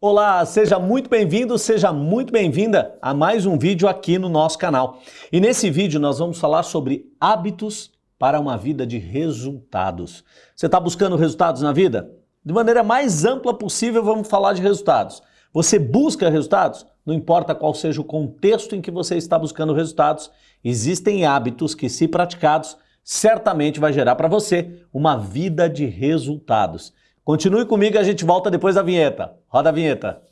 Olá, seja muito bem-vindo, seja muito bem-vinda a mais um vídeo aqui no nosso canal. E nesse vídeo nós vamos falar sobre hábitos para uma vida de resultados. Você está buscando resultados na vida? De maneira mais ampla possível, vamos falar de resultados. Você busca resultados? Não importa qual seja o contexto em que você está buscando resultados, existem hábitos que, se praticados, certamente vai gerar para você uma vida de resultados. Continue comigo e a gente volta depois da vinheta. Roda a vinheta.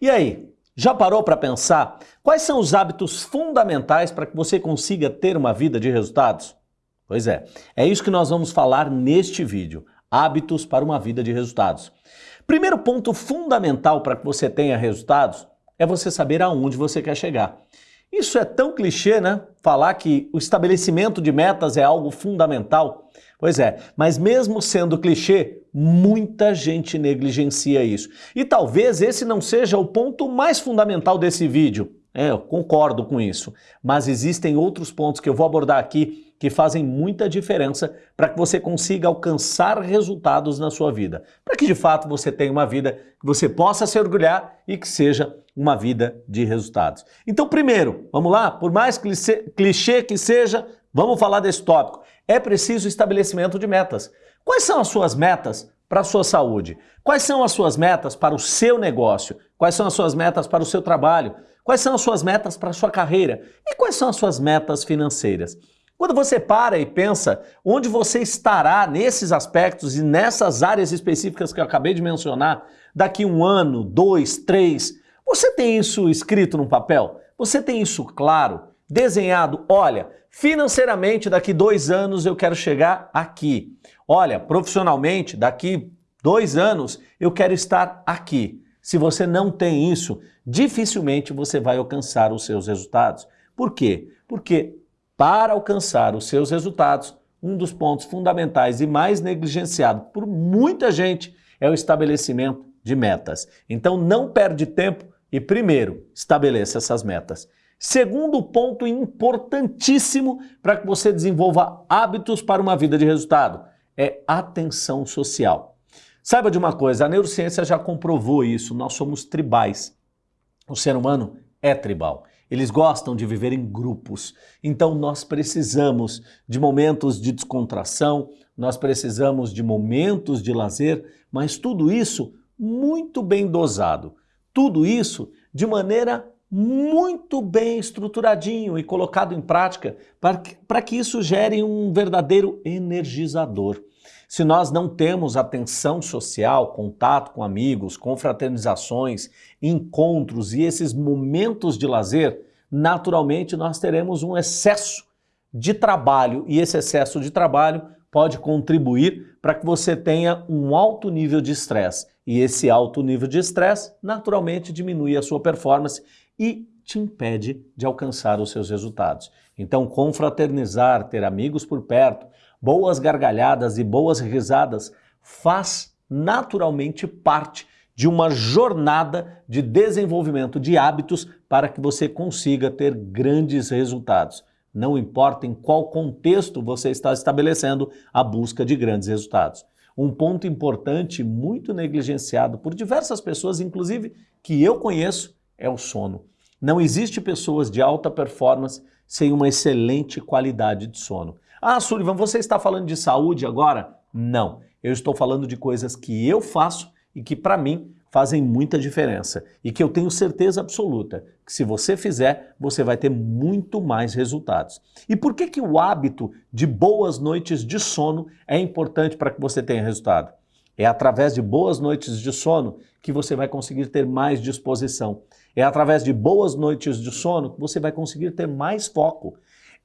E aí, já parou para pensar quais são os hábitos fundamentais para que você consiga ter uma vida de resultados? Pois é, é isso que nós vamos falar neste vídeo. Hábitos para uma vida de resultados. Primeiro ponto fundamental para que você tenha resultados é você saber aonde você quer chegar. Isso é tão clichê, né? Falar que o estabelecimento de metas é algo fundamental. Pois é, mas mesmo sendo clichê, muita gente negligencia isso. E talvez esse não seja o ponto mais fundamental desse vídeo. É, eu concordo com isso. Mas existem outros pontos que eu vou abordar aqui que fazem muita diferença para que você consiga alcançar resultados na sua vida. Para que de fato você tenha uma vida que você possa se orgulhar e que seja uma vida de resultados. Então, primeiro, vamos lá? Por mais clichê, que seja, vamos falar desse tópico. É preciso estabelecimento de metas. Quais são as suas metas para a sua saúde? Quais são as suas metas para o seu negócio? Quais são as suas metas para o seu trabalho? Quais são as suas metas para a sua carreira? E quais são as suas metas financeiras? Quando você para e pensa onde você estará nesses aspectos e nessas áreas específicas que eu acabei de mencionar, daqui um ano, dois, três, você tem isso escrito no papel? Você tem isso claro, desenhado? Olha, financeiramente, daqui dois anos eu quero chegar aqui. Olha, profissionalmente, daqui dois anos eu quero estar aqui. Se você não tem isso, dificilmente você vai alcançar os seus resultados. Por quê? Porque para alcançar os seus resultados, um dos pontos fundamentais e mais negligenciado por muita gente é o estabelecimento de metas. Então não perde tempo e primeiro estabeleça essas metas. Segundo ponto importantíssimo para que você desenvolva hábitos para uma vida de resultado é atenção social. Saiba de uma coisa, a neurociência já comprovou isso, nós somos tribais. O ser humano é tribal. Eles gostam de viver em grupos. Então nós precisamos de momentos de descontração, nós precisamos de momentos de lazer, mas tudo isso muito bem dosado. Tudo isso de maneira muito bem estruturadinho e colocado em prática para que, para que isso gere um verdadeiro energizador. Se nós não temos atenção social, contato com amigos, confraternizações, encontros e esses momentos de lazer, naturalmente nós teremos um excesso de trabalho e esse excesso de trabalho pode contribuir para que você tenha um alto nível de estresse. E esse alto nível de estresse naturalmente diminui a sua performance e te impede de alcançar os seus resultados. Então, confraternizar, ter amigos por perto, boas gargalhadas e boas risadas faz naturalmente parte de uma jornada de desenvolvimento de hábitos para que você consiga ter grandes resultados. Não importa em qual contexto você está estabelecendo a busca de grandes resultados. Um ponto importante, muito negligenciado por diversas pessoas, inclusive que eu conheço, é o sono. Não existe pessoas de alta performance sem uma excelente qualidade de sono. Ah, Sullivan, você está falando de saúde agora? Não, eu estou falando de coisas que eu faço e que para mim fazem muita diferença e que eu tenho certeza absoluta que se você fizer, você vai ter muito mais resultados. E por que que o hábito de boas noites de sono é importante para que você tenha resultado? É através de boas noites de sono que você vai conseguir ter mais disposição. É através de boas noites de sono que você vai conseguir ter mais foco.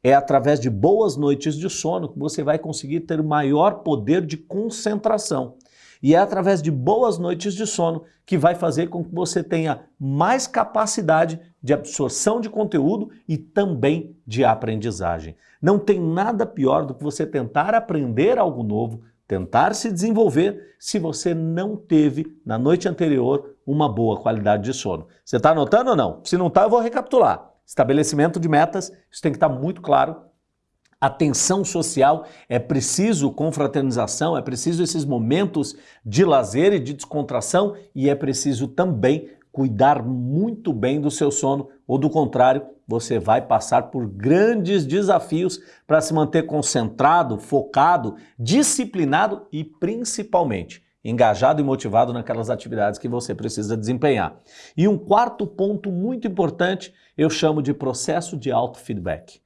É através de boas noites de sono que você vai conseguir ter maior poder de concentração. E é através de boas noites de sono que vai fazer com que você tenha mais capacidade de absorção de conteúdo e também de aprendizagem. Não tem nada pior do que você tentar aprender algo novo, tentar se desenvolver, se você não teve na noite anterior uma boa qualidade de sono. Você está anotando ou não? Se não está, eu vou recapitular. Estabelecimento de metas, isso tem que estar tá muito claro. Atenção social, é preciso confraternização, é preciso esses momentos de lazer e de descontração e é preciso também cuidar muito bem do seu sono, ou do contrário, você vai passar por grandes desafios para se manter concentrado, focado, disciplinado e principalmente engajado e motivado naquelas atividades que você precisa desempenhar. E um quarto ponto muito importante, eu chamo de processo de auto-feedback.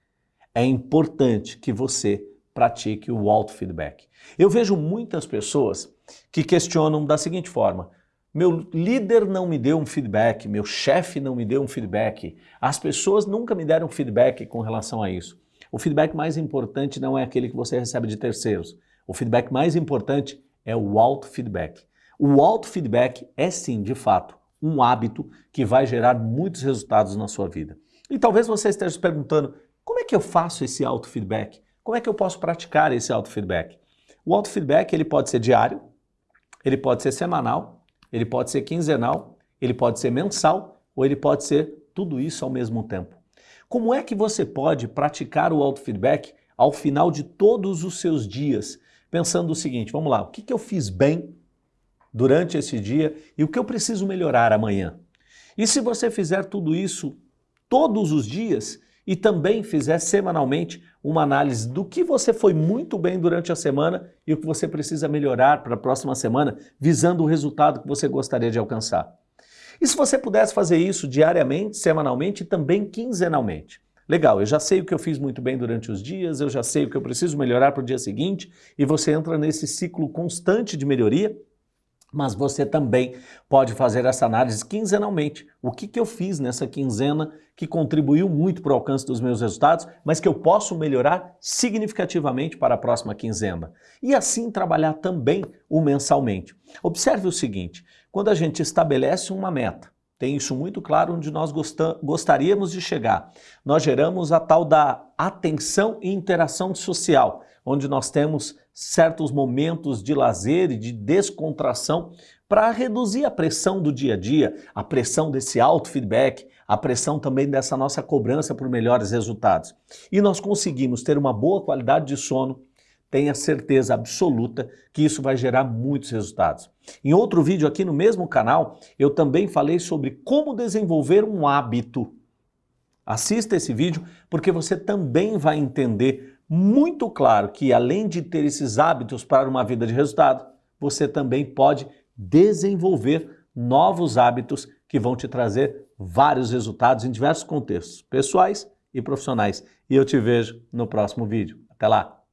É importante que você pratique o auto-feedback. Eu vejo muitas pessoas que questionam da seguinte forma: meu líder não me deu um feedback, meu chefe não me deu um feedback, as pessoas nunca me deram feedback com relação a isso. O feedback mais importante não é aquele que você recebe de terceiros. O feedback mais importante é o auto-feedback. O auto-feedback é sim, de fato, um hábito que vai gerar muitos resultados na sua vida. E talvez você esteja se perguntando, como é que eu faço esse auto-feedback? Como é que eu posso praticar esse auto-feedback? O auto-feedback ele pode ser diário, ele pode ser semanal, ele pode ser quinzenal, ele pode ser mensal ou ele pode ser tudo isso ao mesmo tempo. Como é que você pode praticar o auto-feedback ao final de todos os seus dias, pensando o seguinte, vamos lá, o que, que eu fiz bem durante esse dia e o que eu preciso melhorar amanhã? E se você fizer tudo isso todos os dias e também fizer semanalmente uma análise do que você foi muito bem durante a semana e o que você precisa melhorar para a próxima semana, visando o resultado que você gostaria de alcançar. E se você pudesse fazer isso diariamente, semanalmente e também quinzenalmente? Legal, eu já sei o que eu fiz muito bem durante os dias, eu já sei o que eu preciso melhorar para o dia seguinte, e você entra nesse ciclo constante de melhoria, mas você também pode fazer essa análise quinzenalmente. O que, que eu fiz nessa quinzena que contribuiu muito para o alcance dos meus resultados, mas que eu posso melhorar significativamente para a próxima quinzena. E assim trabalhar também o mensalmente. Observe o seguinte, quando a gente estabelece uma meta, tem isso muito claro onde nós gostaríamos de chegar. Nós geramos a tal da atenção e interação social, onde nós temos certos momentos de lazer e de descontração para reduzir a pressão do dia a dia, a pressão desse auto-feedback, a pressão também dessa nossa cobrança por melhores resultados. E nós conseguimos ter uma boa qualidade de sono, tenha certeza absoluta que isso vai gerar muitos resultados. Em outro vídeo aqui no mesmo canal, eu também falei sobre como desenvolver um hábito. Assista esse vídeo porque você também vai entender muito claro que além de ter esses hábitos para uma vida de resultado, você também pode desenvolver novos hábitos que vão te trazer vários resultados em diversos contextos, pessoais e profissionais. E eu te vejo no próximo vídeo. Até lá!